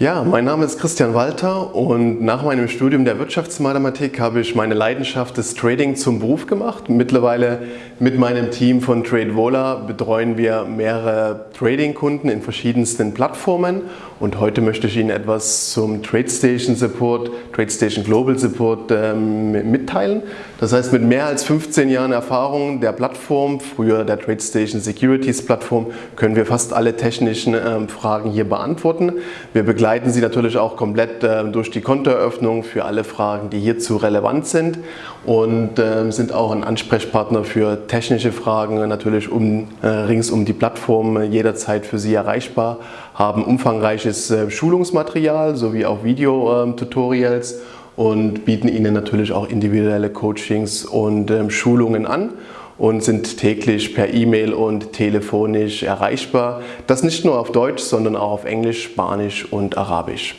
Ja, mein Name ist Christian Walter und nach meinem Studium der Wirtschaftsmathematik habe ich meine Leidenschaft des Trading zum Beruf gemacht. Mittlerweile mit meinem Team von TradeVola betreuen wir mehrere Trading-Kunden in verschiedensten Plattformen und heute möchte ich Ihnen etwas zum TradeStation Support, TradeStation Global Support ähm, mitteilen. Das heißt, mit mehr als 15 Jahren Erfahrung der Plattform, früher der TradeStation Securities Plattform, können wir fast alle technischen ähm, Fragen hier beantworten. Wir begleiten begleiten Sie natürlich auch komplett äh, durch die Kontoeröffnung für alle Fragen, die hierzu relevant sind und äh, sind auch ein Ansprechpartner für technische Fragen, natürlich um, äh, rings um die Plattform jederzeit für Sie erreichbar, haben umfangreiches äh, Schulungsmaterial sowie auch Videotutorials und bieten Ihnen natürlich auch individuelle Coachings und ähm, Schulungen an und sind täglich per E-Mail und telefonisch erreichbar. Das nicht nur auf Deutsch, sondern auch auf Englisch, Spanisch und Arabisch.